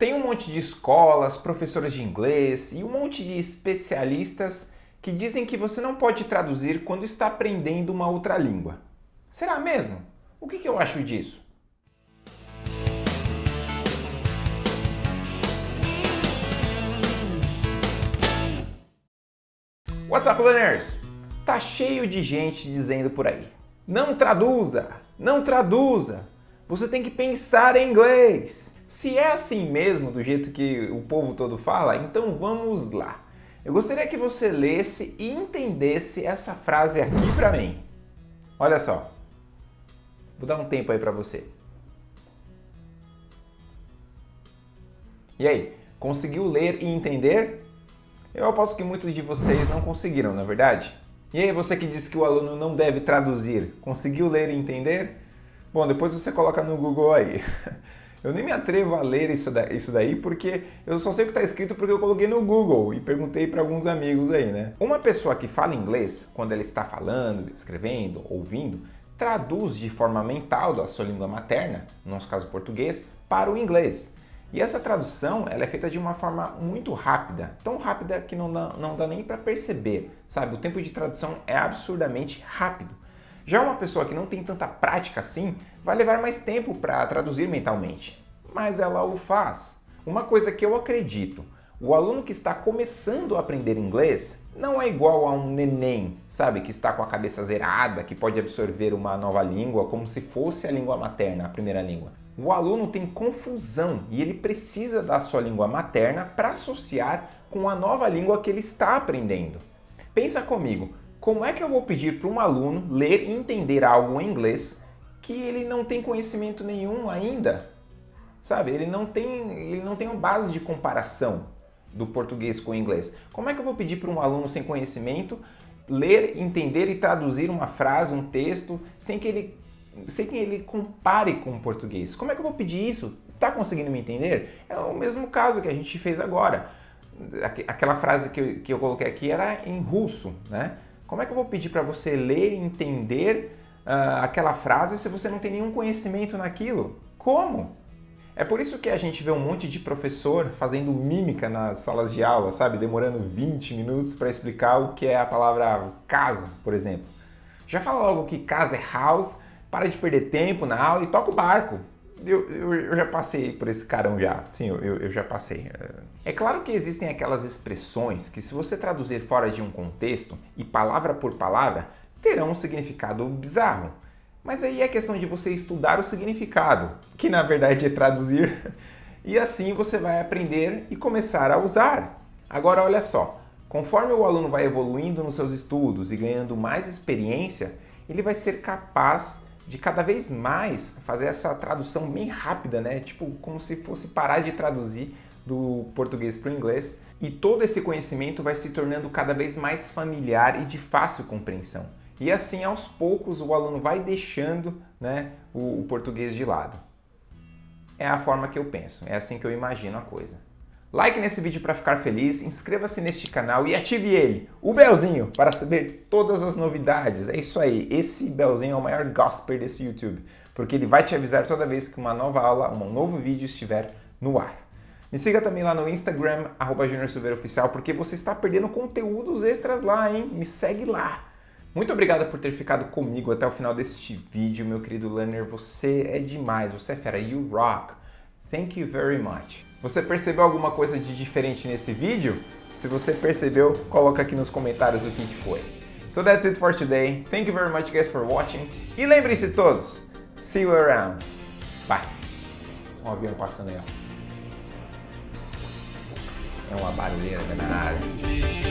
Tem um monte de escolas, professores de inglês e um monte de especialistas que dizem que você não pode traduzir quando está aprendendo uma outra língua. Será mesmo? O que, que eu acho disso? What's up, learners? Tá cheio de gente dizendo por aí. Não traduza, não traduza. Você tem que pensar em inglês. Se é assim mesmo, do jeito que o povo todo fala, então vamos lá. Eu gostaria que você lesse e entendesse essa frase aqui para mim. Olha só. Vou dar um tempo aí para você. E aí, conseguiu ler e entender? Eu aposto que muitos de vocês não conseguiram, na é verdade? E aí você que disse que o aluno não deve traduzir, conseguiu ler e entender? Bom, depois você coloca no Google aí. Eu nem me atrevo a ler isso, daí porque eu só sei o que está escrito porque eu coloquei no Google e perguntei para alguns amigos aí, né? Uma pessoa que fala inglês, quando ela está falando, escrevendo, ouvindo, traduz de forma mental da sua língua materna, no nosso caso português, para o inglês. E essa tradução ela é feita de uma forma muito rápida, tão rápida que não dá, não dá nem para perceber, sabe? O tempo de tradução é absurdamente rápido. Já uma pessoa que não tem tanta prática assim, vai levar mais tempo para traduzir mentalmente, mas ela o faz. Uma coisa que eu acredito, o aluno que está começando a aprender inglês não é igual a um neném, sabe? Que está com a cabeça zerada, que pode absorver uma nova língua como se fosse a língua materna, a primeira língua o aluno tem confusão e ele precisa da sua língua materna para associar com a nova língua que ele está aprendendo. Pensa comigo, como é que eu vou pedir para um aluno ler e entender algo em inglês que ele não tem conhecimento nenhum ainda? Sabe, ele não tem, ele não tem uma base de comparação do português com o inglês. Como é que eu vou pedir para um aluno sem conhecimento ler, entender e traduzir uma frase, um texto, sem que ele sem que ele compare com o português. Como é que eu vou pedir isso? Está conseguindo me entender? É o mesmo caso que a gente fez agora. Aquela frase que eu, que eu coloquei aqui era em russo, né? Como é que eu vou pedir para você ler e entender uh, aquela frase se você não tem nenhum conhecimento naquilo? Como? É por isso que a gente vê um monte de professor fazendo mímica nas salas de aula, sabe? Demorando 20 minutos para explicar o que é a palavra casa, por exemplo. Já fala logo que casa é house para de perder tempo na aula e toca o barco. Eu, eu, eu, já passei por esse carão já, sim, eu, eu, já passei. É claro que existem aquelas expressões que se você traduzir fora de um contexto e palavra por palavra, terão um significado bizarro. Mas aí é questão de você estudar o significado, que na verdade é traduzir, e assim você vai aprender e começar a usar. Agora olha só, conforme o aluno vai evoluindo nos seus estudos e ganhando mais experiência, ele vai ser capaz de cada vez mais fazer essa tradução bem rápida, né? Tipo, como se fosse parar de traduzir do português para o inglês. E todo esse conhecimento vai se tornando cada vez mais familiar e de fácil compreensão. E assim, aos poucos, o aluno vai deixando né, o, o português de lado. É a forma que eu penso, é assim que eu imagino a coisa. Like nesse vídeo para ficar feliz, inscreva-se neste canal e ative ele, o belzinho, para saber todas as novidades. É isso aí, esse belzinho é o maior gospel desse YouTube, porque ele vai te avisar toda vez que uma nova aula, um novo vídeo estiver no ar. Me siga também lá no Instagram, arroba Oficial, porque você está perdendo conteúdos extras lá, hein? Me segue lá. Muito obrigado por ter ficado comigo até o final deste vídeo, meu querido learner. Você é demais, você é fera, you rock. Thank you very much. Você percebeu alguma coisa de diferente nesse vídeo? Se você percebeu, coloca aqui nos comentários o que foi. So that's it for today. Thank you very much guys for watching. E lembrem-se todos, see you around. Bye. Um avião passando aí, ó. É uma barulheira danada.